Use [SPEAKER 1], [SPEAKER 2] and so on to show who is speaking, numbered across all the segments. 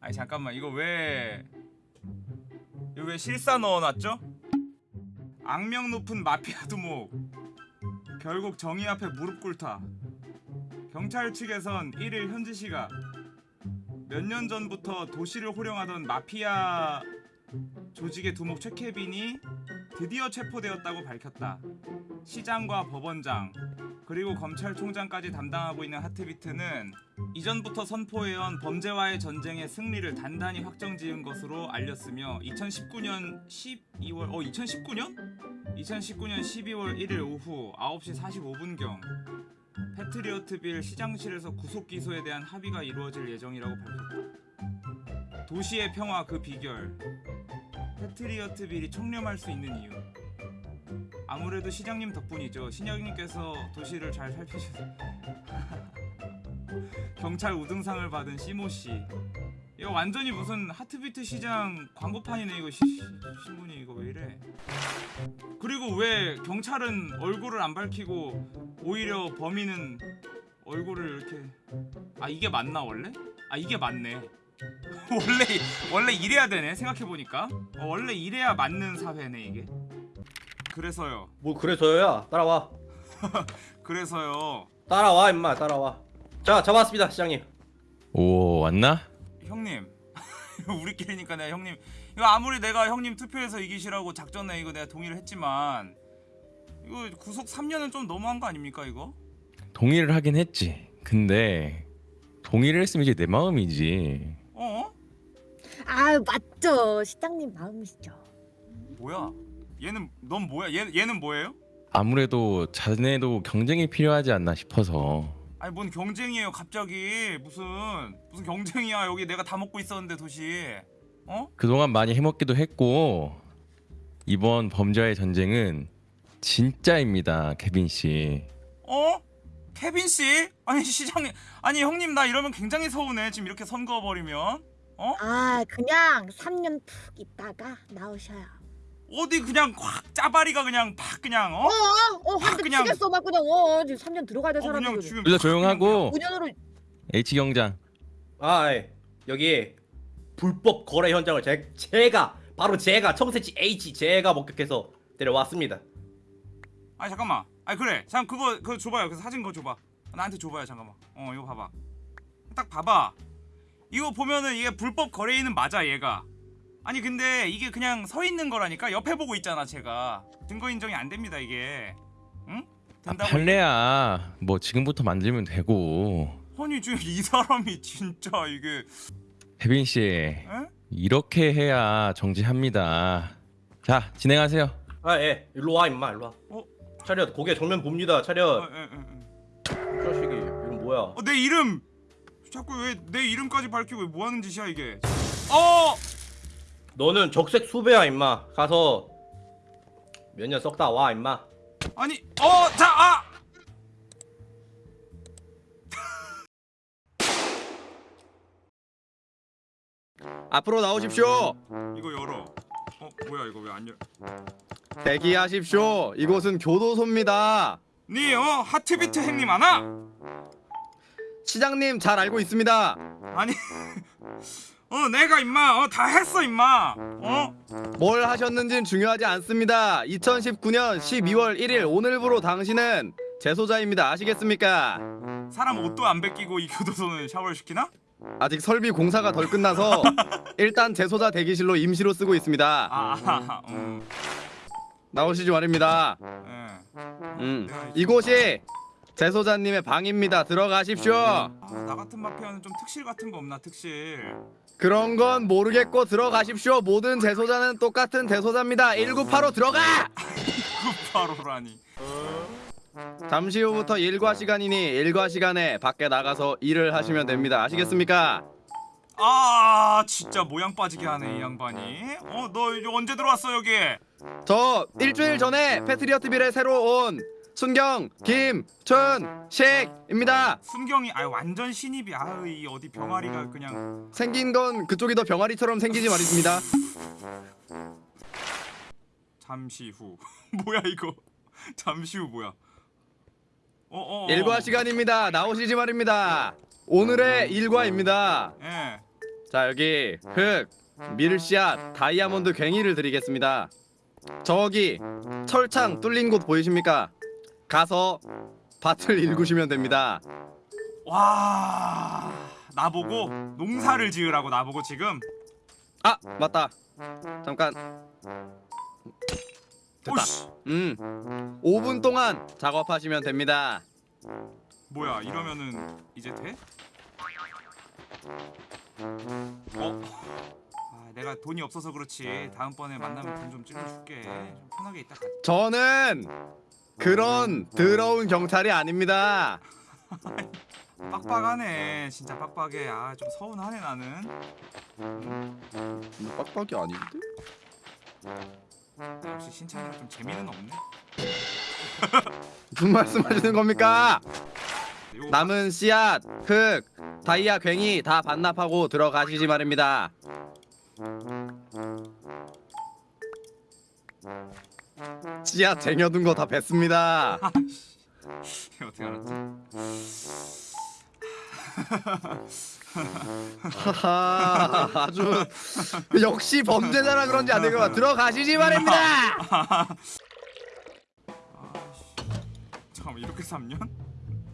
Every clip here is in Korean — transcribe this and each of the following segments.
[SPEAKER 1] 아니 잠깐만. 이거 왜 이거 왜 실사 넣어놨죠? 악명 높은 마피아 두목. 결국 정의 앞에 무릎 꿇다. 경찰 측에선 1일 현지 시각. 몇 년 전부터 도시를 호령하던 마피아 조직의 두목 최케빈이 드디어 체포되었다고 밝혔다. 시장과 법원장 그리고 검찰총장까지 담당하고 있는 하트비트는 이전부터 선포해온 범죄와의 전쟁의 승리를 단단히 확정지은 것으로 알렸으며 2019년 12월 어 2019년? 2019년 12월 1일 오후 9시 45분경 패트리어트빌 시장실에서 구속 기소에 대한 합의가 이루어질 예정이라고 밝혔다. 도시의 평화 그 비결 패트리어트 빌이 청렴할 수 있는 이유. 아무래도 시장님 덕분이죠. 신영님께서 도시를 잘 살피셔서. 경찰 우등상을 받은 시모씨. 이거 완전히 무슨 하트비트 시장 광고판이네 이거 시, 시- 신문이 이거 왜 이래? 그리고 왜 경찰은 얼굴을 안 밝히고 오히려 범인은 얼굴을 이렇게 아 이게 맞나 원래? 아 이게 맞네 원래 원래 이래야 되네 생각해 보니까. 어, 원래 이래야 맞는 사회네 이게. 그래서요.
[SPEAKER 2] 뭐 그래서야? 따라와.
[SPEAKER 1] 그래서요.
[SPEAKER 2] 따라와 임마 따라와. 자 잡았습니다 시장님.
[SPEAKER 3] 오 왔나?
[SPEAKER 1] 형님. 우리끼리니까 내가 형님 이거 아무리 내가 형님 투표해서 이기시라고 작전에 이거 내가 동의를 했지만 이거 구속 3년은 좀 너무한 거 아닙니까 이거?
[SPEAKER 3] 동의를 하긴 했지. 근데 동의를 했으면 이제 내 마음이지.
[SPEAKER 1] 어?
[SPEAKER 4] 아 맞죠 시장님 마음이시죠
[SPEAKER 1] 뭐야? 얘는 넌 뭐야? 얘 얘는 뭐예요?
[SPEAKER 3] 아무래도 자네도 경쟁이 필요하지 않나 싶어서.
[SPEAKER 1] 아니 뭔 경쟁이에요 갑자기 무슨 무슨 경쟁이야 여기 내가 다 먹고 있었는데 도시 어?
[SPEAKER 3] 그동안 많이 해먹기도 했고 이번 범죄와의 전쟁은 진짜입니다, 케빈 씨.
[SPEAKER 1] 어? 케빈 씨? 아니 시장님 아니 형님 나 이러면 굉장히 서운해 지금 이렇게 선거 버리면 어?
[SPEAKER 4] 아 그냥 3년 푹 있다가 나오셔요.
[SPEAKER 1] 어디 그냥 확 짜바리가 그냥 팍 그냥 어?
[SPEAKER 4] 어어
[SPEAKER 1] 아,
[SPEAKER 4] 한대
[SPEAKER 1] 그냥-
[SPEAKER 4] 치겠어. 막 그냥 어 지금 3년 들어가야
[SPEAKER 1] 될어 그냥
[SPEAKER 4] 사람들
[SPEAKER 1] 지금
[SPEAKER 3] 둘다 조용하고.
[SPEAKER 4] 5년으로
[SPEAKER 3] H 경장.
[SPEAKER 2] 아 예. 여기 불법 거래 현장을 제, 제가 바로 제가 청새치 H 제가 목격해서 데려왔습니다.
[SPEAKER 1] 아니 잠깐만. 아니 그래. 잠 그거 그거 줘봐요. 그 사진 그거 줘봐. 나한테 줘봐요 잠깐만. 어 이거 봐봐. 딱 봐봐 이거 보면은 이게 불법 거래인은 맞아 얘가 아니 근데 이게 그냥 서 있는 거라니까 옆에 보고 있잖아 제가 증거 인정이 안 됩니다 이게 응?
[SPEAKER 3] 아,
[SPEAKER 1] 된다고
[SPEAKER 3] 판례야. 뭐 지금부터 만들면 되고.
[SPEAKER 1] 아니 지금 이 사람이 진짜 이게
[SPEAKER 3] 케빈 씨
[SPEAKER 1] 에?
[SPEAKER 3] 이렇게 해야 정지합니다. 자 진행하세요.
[SPEAKER 2] 아예 일로 와 임마 일로 와
[SPEAKER 1] 어?
[SPEAKER 2] 차렷 고개 정면 봅니다
[SPEAKER 1] 어,
[SPEAKER 2] 차렷
[SPEAKER 1] 에, 에, 에.
[SPEAKER 2] 이 자식이 이름 뭐야
[SPEAKER 1] 어, 내 이름 자꾸 왜 내 이름까지 밝히고 뭐 하는 짓이야 이게 어
[SPEAKER 2] 너는 적색 수배야 임마 가서 몇 년 썩다 와 임마
[SPEAKER 1] 아니 어 자 아
[SPEAKER 5] 앞으로 나오십시오.
[SPEAKER 1] 이거 열어 어 뭐야 이거 왜 안 열?
[SPEAKER 5] 대기하십시오. 이곳은 교도소입니다.
[SPEAKER 1] 니어 하트비트 행님 아나?
[SPEAKER 5] 시장님 잘 알고 있습니다.
[SPEAKER 1] 아니 어 내가 임마 어 다 했어 임마 어
[SPEAKER 5] 뭘 하셨는진 중요하지 않습니다. 2019년 12월 1일 오늘부로 당신은 재소자입니다. 아시겠습니까?
[SPEAKER 1] 사람 옷도 안 벗기고 이 교도소는 샤워를 시키나?
[SPEAKER 5] 아직 설비 공사가 덜 끝나서 일단 재소자 대기실로 임시로 쓰고 있습니다.
[SPEAKER 1] 아 음,
[SPEAKER 5] 나오시지 말입니다.
[SPEAKER 1] 예.
[SPEAKER 5] 음, 이곳이 재소자님의 방입니다. 들어가십시오.
[SPEAKER 1] 아, 나 같은 마피아는 좀 특실 같은 거 없나 특실
[SPEAKER 5] 그런 건 모르겠고 들어가십시오. 모든 재소자는 똑같은 재소자입니다. 1985 들어가!
[SPEAKER 1] 바로라니
[SPEAKER 5] 잠시 후부터 일과 시간이니 일과 시간에 밖에 나가서 일을 하시면 됩니다. 아시겠습니까?
[SPEAKER 1] 아 진짜 모양 빠지게 하네 이 양반이 어너 언제 들어왔어 여기
[SPEAKER 5] 저 일주일 전에 패트리어트 빌에 새로 온 순경 김춘식입니다.
[SPEAKER 1] 순경이 아 완전 신입이 아유 이 어디 병아리가 그냥
[SPEAKER 5] 생긴 건 그쪽이 더 병아리처럼 생기지 말입니다.
[SPEAKER 1] 잠시 후 뭐야 이거 잠시 후 뭐야 어어
[SPEAKER 5] 일과 시간입니다. 나오시지 말입니다. 오늘의 일과입니다.
[SPEAKER 1] 예
[SPEAKER 5] 자 여기 흙, 밀씨앗, 다이아몬드 괭이를 드리겠습니다. 저기 철창 뚫린 곳 보이십니까? 가서 밭을 일구시면 됩니다.
[SPEAKER 1] 와 나보고 농사를 지으라고 나보고 지금
[SPEAKER 5] 아 맞다. 잠깐. 됐다.
[SPEAKER 1] 오씨
[SPEAKER 5] 음, 5분 동안 작업하시면 됩니다.
[SPEAKER 1] 뭐야 이러면은 이제 돼? 어? 아, 내가 돈이 없어서 그렇지 다음번에 만나면 돈 좀 찔러줄게 좀 편하게 있다 가
[SPEAKER 5] 저는 그런 더러운 경찰이 아닙니다.
[SPEAKER 1] 빡빡하네 진짜 빡빡해 아 좀 서운하네 나는 음,
[SPEAKER 5] 빡빡이 아닌데?
[SPEAKER 1] 역시 신창이랑 좀 재미는 없네
[SPEAKER 5] 무슨 말씀하시는 겁니까? 남은 씨앗, 흙, 다이아 괭이 다 반납하고 들어가시지 말입니다. 씨앗 쟁여둔 거 다 뱉습니다.
[SPEAKER 1] 어떻게 알았지?
[SPEAKER 5] 하하, 아주 역시 범죄자라 그런지 안 되고 들어가시지 말입니다.
[SPEAKER 1] 아씨 잠깐만 이렇게 3년?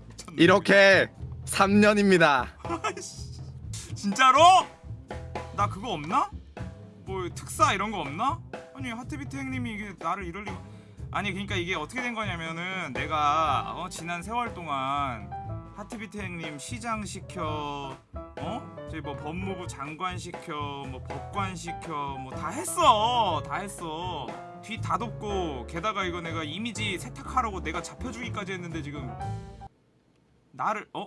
[SPEAKER 1] 미쳤네.
[SPEAKER 5] 이렇게 3년입니다.
[SPEAKER 1] 진짜로? 나 그거 없나? 뭐 특사 이런 거 없나? 아니 하트비트 형님이 이게 나를 이럴 리가 아니 그러니까 이게 어떻게 된 거냐면은 내가 어, 지난 세월 동안 하트비트 형님 시장 시켜 어? 저기 뭐 법무부 장관 시켜 뭐 법관 시켜 뭐 다 했어 다 했어 뒤 다 덮고 게다가 이거 내가 이미지 세탁하라고 내가 잡혀주기까지 했는데 지금 나를 어?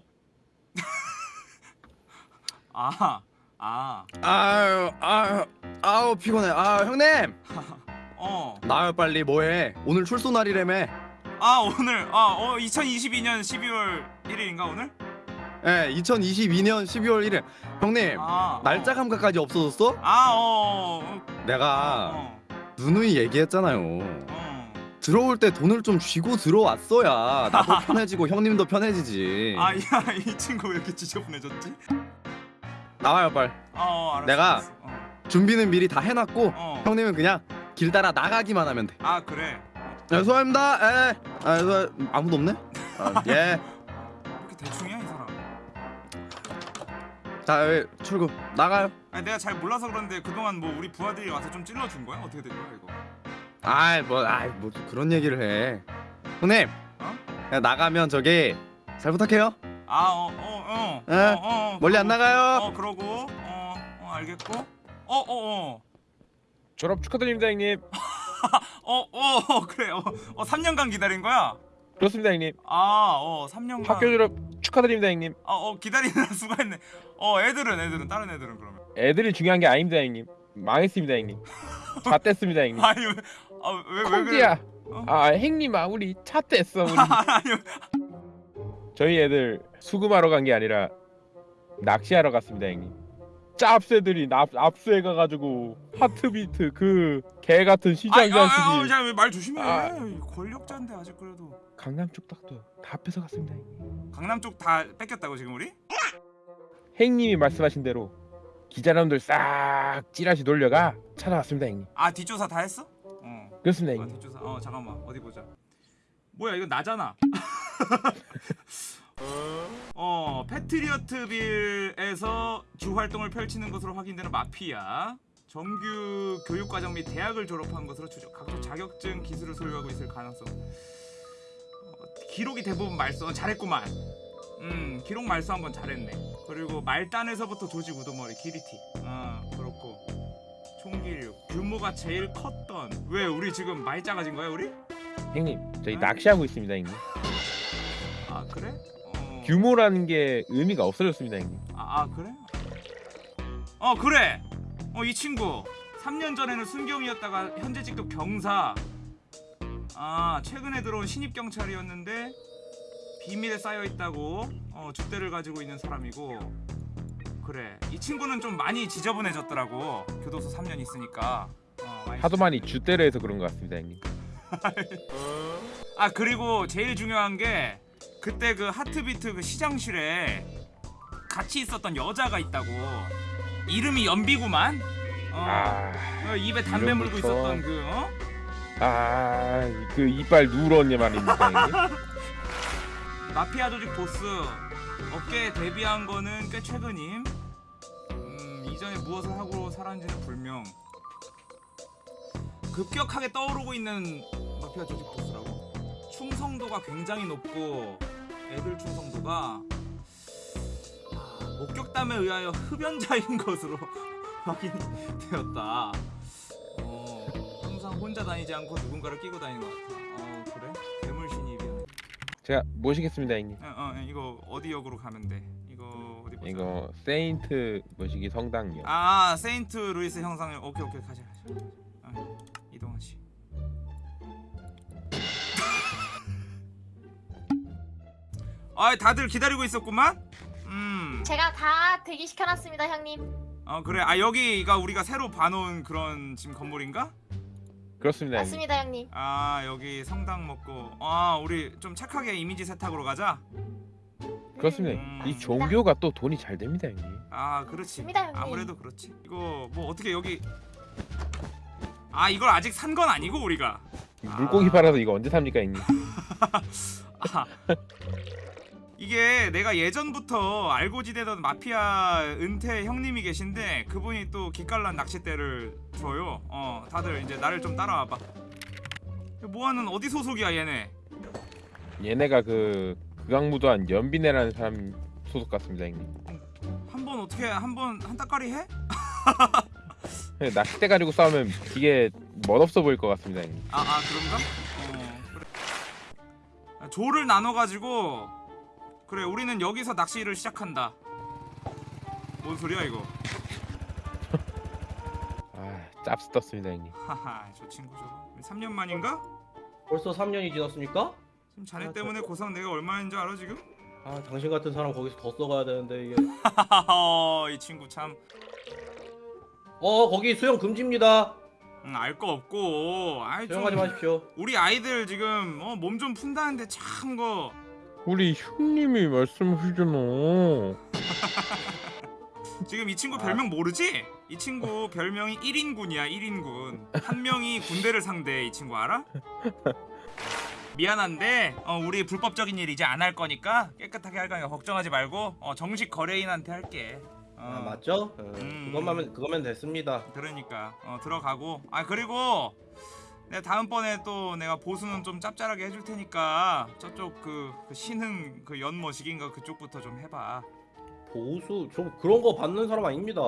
[SPEAKER 1] 아, 아,
[SPEAKER 5] 아유, 아유, 아우 피곤해. 아 형님,
[SPEAKER 1] 어,
[SPEAKER 5] 나요 빨리 뭐해? 오늘 출소 날이라며.
[SPEAKER 1] 아 오늘, 아, 어, 2022년 12월 1일인가 오늘?
[SPEAKER 5] 예, 2022년 12월 1일. 형님,
[SPEAKER 1] 아,
[SPEAKER 5] 날짜
[SPEAKER 1] 어.
[SPEAKER 5] 감각까지 없어졌어?
[SPEAKER 1] 아, 어, 어,
[SPEAKER 5] 내가
[SPEAKER 1] 어,
[SPEAKER 5] 누누이 얘기했잖아요.
[SPEAKER 1] 어.
[SPEAKER 5] 들어올 때 돈을 좀 쥐고 들어왔어야 나도 편해지고 형님도 편해지지.
[SPEAKER 1] 아, 야, 이 친구 왜 이렇게 지저분해졌지?
[SPEAKER 5] 나와요 빨리.
[SPEAKER 1] 어, 알았어.
[SPEAKER 5] 내가-
[SPEAKER 1] 알았어. 어,
[SPEAKER 5] 준비는 미리 다 해놨고
[SPEAKER 1] 어.
[SPEAKER 5] 형님은 그냥 길 따라 나가기만 하면 돼.
[SPEAKER 1] 아 그래.
[SPEAKER 5] 네, 수고합니다. 예. 아, 수 아무도 없네. 아, 예.
[SPEAKER 1] 왜 이렇게 대충이야 이 사람?
[SPEAKER 5] 자, 예, 출구 나가요.
[SPEAKER 1] 아니 내가 잘 몰라서 그런데 그동안 뭐 우리 부하들이 와서 좀 찔러준 거야? 어떻게 된 거야 이거?
[SPEAKER 5] 아이 뭐, 아이 뭐 그런 얘기를 해. 형님,
[SPEAKER 1] 어?
[SPEAKER 5] 나가면 저기 잘 부탁해요.
[SPEAKER 1] 아, 어, 어, 어,
[SPEAKER 5] 예,
[SPEAKER 1] 어, 어,
[SPEAKER 5] 멀리 안
[SPEAKER 1] 그러고,
[SPEAKER 5] 나가요.
[SPEAKER 1] 어, 그러고, 어, 어, 알겠고, 어, 어, 어.
[SPEAKER 3] 졸업 축하드립니다 형님.
[SPEAKER 1] 어, 어, 그래. 어, 어 3년간 기다린 거야?
[SPEAKER 3] 그렇습니다 형님.
[SPEAKER 1] 아, 어, 3년간.
[SPEAKER 3] 학교 졸업 축하드립니다 형님.
[SPEAKER 1] 아, 어, 기다리느라 수고했네. 어, 애들은 애들은 다른 애들은 그러면.
[SPEAKER 3] 애들이 중요한 게 아닙니다 형님. 망했습니다 형님. 잣됐습니다 형님.
[SPEAKER 1] 아니 왜, 아, 왜, 왜 그래? 어?
[SPEAKER 3] 아 행님아 우리 잣됐어 우리.
[SPEAKER 1] 아니,
[SPEAKER 3] 저희 애들 수금하러 간 게 아니라 낚시하러 갔습니다 형님. 짭새들이 납, 압수해 가가지고 하트비트 그 개 같은 시장
[SPEAKER 1] 아니, 아, 아,
[SPEAKER 3] 자식이
[SPEAKER 1] 아, 말 조심해.
[SPEAKER 3] 아.
[SPEAKER 1] 권력자인데 아직 그래도.
[SPEAKER 3] 강남 쪽 닭도 다 뺏어 갔습니다 형님.
[SPEAKER 1] 강남 쪽 다 뺏겼다고 지금 우리?
[SPEAKER 3] 행님이 말씀하신 대로 기자놈들 싹 찌라시 놀려가 찾아왔습니다 형님.
[SPEAKER 1] 아, 뒷조사 다 했어? 어.
[SPEAKER 3] 그렇습니다
[SPEAKER 1] 아,
[SPEAKER 3] 형님.
[SPEAKER 1] 뒷조사. 어, 잠깐만. 어디 보자. 뭐야, 이건 나잖아. 어, 패트리어트 빌에서 주 활동을 펼치는 것으로 확인되는 마피아. 정규 교육 과정 및 대학을 졸업한 것으로 추정. 각종 자격증 기술을 소유하고 있을 가능성. 어, 기록이 대부분 말소. 어, 잘했구만. 음, 기록 말소 한번 잘했네. 그리고 말단에서부터 조직 우두머리 기리티. 아, 그렇고. 총기류 규모가 제일 컸던. 왜 우리 지금 많이 작아진 거야, 우리?
[SPEAKER 3] 형님 저희 낚시하고 있습니다 형님.
[SPEAKER 1] 아, 그래? 어.
[SPEAKER 3] 규모라는 게 의미가 없어졌습니다 형님.
[SPEAKER 1] 아, 아 그래? 어 그래 어 이 친구 3년 전에는 순경이었다가 현재직도 경사 아 최근에 들어온 신입 경찰이었는데 비밀에 쌓여 있다고 어 줏대를 가지고 있는 사람이고 그래 이 친구는 좀 많이 지저분해졌더라고 교도소 3년 있으니까 어,
[SPEAKER 3] 하도 많이 주대를 해서 그런 것 같습니다 형님.
[SPEAKER 1] 아 그리고 제일 중요한 게 그때 그 하트비트 그 시장실에 같이 있었던 여자가 있다고 이름이 연비구만. 어.
[SPEAKER 3] 아,
[SPEAKER 1] 어, 입에 담배 물고. 있었던 그 어?
[SPEAKER 3] 아, 그 이빨 누런이 말입니까 형님?
[SPEAKER 1] 마피아 조직 보스 업계에 데뷔한 거는 꽤 최근임. 음, 이전에 무엇을 하고 살았는지는 불명. 급격하게 떠오르고 있는 마피아 조직 보스라고. 충성도가 굉장히 높고 애들 충성도가 아, 목격담에 의하여 흡연자인 것으로 확인이 되었다. 어, 항상 혼자 다니지 않고 누군가를 끼고 다니는 것 같아. 어, 그래? 괴물 신입이야.
[SPEAKER 3] 제가 모시겠습니다 형님.
[SPEAKER 1] 어, 어 이거 어디 역으로 가면 돼? 이거 어디 보자.
[SPEAKER 3] 이거 세인트 뭐시기 성당이요.
[SPEAKER 1] 아 세인트 루이스 성당을 오케이 오케이 가자 아 다들 기다리고 있었구만. 음.
[SPEAKER 6] 제가 다 대기시켜놨습니다 형님
[SPEAKER 1] 어 그래 아 여기가 우리가 새로 봐놓은 그런 지금 건물인가?
[SPEAKER 3] 그렇습니다 형님.
[SPEAKER 6] 맞습니다 형님
[SPEAKER 1] 아 여기 성당 먹고 아 우리 좀 착하게 이미지 세탁으로 가자.
[SPEAKER 3] 그렇습니다.
[SPEAKER 1] 음.
[SPEAKER 3] 이 종교가 또 돈이 잘 됩니다 형님.
[SPEAKER 1] 아 그렇지
[SPEAKER 6] 맞습니다, 형님.
[SPEAKER 1] 아무래도 그렇지 이거 뭐 어떻게 여기 아 이걸 아직 산 건 아니고 우리가
[SPEAKER 3] 물고기
[SPEAKER 1] 아.
[SPEAKER 3] 팔아서 이거 언제 삽니까 형님?
[SPEAKER 1] 아, 이게 내가 예전부터 알고 지내던 마피아 은퇴 형님이 계신데 그분이 또 기깔난 낚싯대를 줘요 어 다들 이제 나를 좀 따라와봐 뭐하는 어디 소속이야 얘네
[SPEAKER 3] 얘네가 그 극악무도한 연비네라는 사람 소속 같습니다 형님.
[SPEAKER 1] 한 번 어떻게 한 번 한 따까리 해?
[SPEAKER 3] 네, 낚싯대 가지고 싸우면 되게 멋없어 보일 것 같습니다 형님.
[SPEAKER 1] 아, 아 그런가? 어 그래 아, 조를 나눠가지고 그래 우리는 여기서 낚시를 시작한다. 뭔 소리야 이거?
[SPEAKER 3] 아 짭스 떴습니다 형님.
[SPEAKER 1] 하하 저 친구 저거. 3년 만인가?
[SPEAKER 2] 벌써 3년이 지났습니까?
[SPEAKER 1] 지금 자네
[SPEAKER 2] 아,
[SPEAKER 1] 때문에 고상 내가 얼마인 줄 알아 지금?
[SPEAKER 2] 아 당신 같은 사람 거기서 더 써가야 되는데 이게.
[SPEAKER 1] 하하하 이 친구 참.
[SPEAKER 2] 어 거기 수영 금지입니다.
[SPEAKER 1] 음, 알거 없고. 아이 좀
[SPEAKER 2] 수영하지 마십시오.
[SPEAKER 1] 우리 아이들 지금 어, 몸 좀 푼다는데 참거
[SPEAKER 3] 우리 형님이 말씀하시잖아.
[SPEAKER 1] 지금 이 친구
[SPEAKER 2] 아.
[SPEAKER 1] 별명 모르지? 이 친구 별명이 1인군이야 1인군 한 명이 군대를 상대해 이 친구 알아? 미안한데 어, 우리 불법적인 일 이제 안 할 거니까 깨끗하게 할 거니까 걱정하지 말고 어, 정식 거래인한테 할게 어,
[SPEAKER 2] 아 맞죠? 어,
[SPEAKER 1] 음.
[SPEAKER 2] 그것만 그거면 됐습니다
[SPEAKER 1] 그러니까 어, 들어가고 아 그리고 내가 다음번에 또 내가 보수는 좀 짭짤하게 해줄 테니까 저쪽 그, 그 신흥 그 연머식인가 그쪽부터 좀 해봐.
[SPEAKER 2] 보수? 저 그런 거 받는 사람 아닙니다.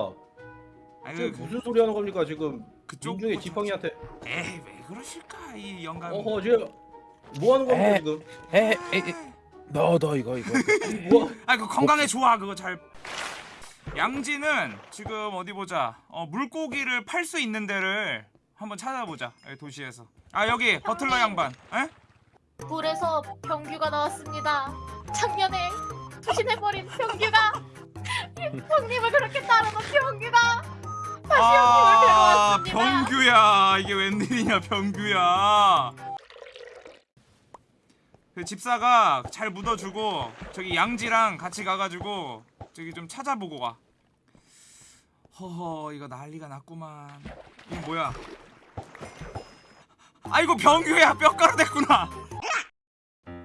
[SPEAKER 1] 아니
[SPEAKER 2] 지금
[SPEAKER 1] 그,
[SPEAKER 2] 무슨 소리 하는 겁니까 지금?
[SPEAKER 1] 그쪽
[SPEAKER 2] 민중의
[SPEAKER 1] 뭐
[SPEAKER 2] 지팡이한테.
[SPEAKER 1] 에이 왜 그러실까 이 영감.
[SPEAKER 2] 어허 지금 뭐 하는 겁니까
[SPEAKER 3] 에.
[SPEAKER 2] 지금?
[SPEAKER 3] 에에너너 이거 이거.
[SPEAKER 2] 뭐?
[SPEAKER 1] 아그 건강에 좋아 그거 잘. 양지는 지금 어디 보자. 어 물고기를 팔 수 있는 데를 한번 찾아보자 도시에서. 아 여기 버틀러 양반. 에?
[SPEAKER 6] 굴에서 병규가 나왔습니다. 작년에 투신해버린 병규가. 형님을 그렇게 따르던 병규가. 다시
[SPEAKER 1] 아
[SPEAKER 6] 형님을 데려왔습니다.
[SPEAKER 1] 병규야. 이게 웬일이냐 병규야. 그 집사가 잘 묻어주고 저기 양지랑 같이 가가지고 저기 좀 찾아보고 가 허허 이거 난리가 났구만. 이거 뭐야 아이고 병규야 뼈가루 됐구나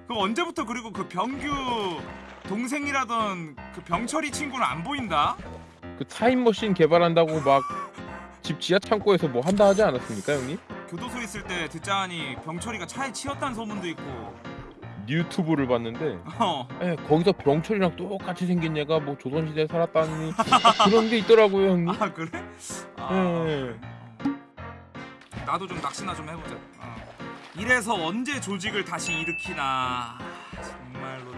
[SPEAKER 1] 그 언제부터 그리고 그 병규 동생이라던 그 병철이 친구는 안 보인다
[SPEAKER 3] 그 타임머신 개발한다고 막 집 지하 창고에서 뭐 한다 하지 않았습니까 형님?
[SPEAKER 1] 교도소 있을 때 듣자하니 병철이가 차에 치였다는 소문도 있고
[SPEAKER 3] 유튜브를 봤는데
[SPEAKER 1] 어
[SPEAKER 3] 에, 거기서 병철이랑 똑같이 생긴 얘가 뭐 조선시대에 살았다니 그런 게 있더라고요 형님.
[SPEAKER 1] 아 그래? 아,
[SPEAKER 3] 네.
[SPEAKER 1] 어. 나도 좀 낚시나 좀 해보자 어. 이래서 언제 조직을 다시 일으키나 정말로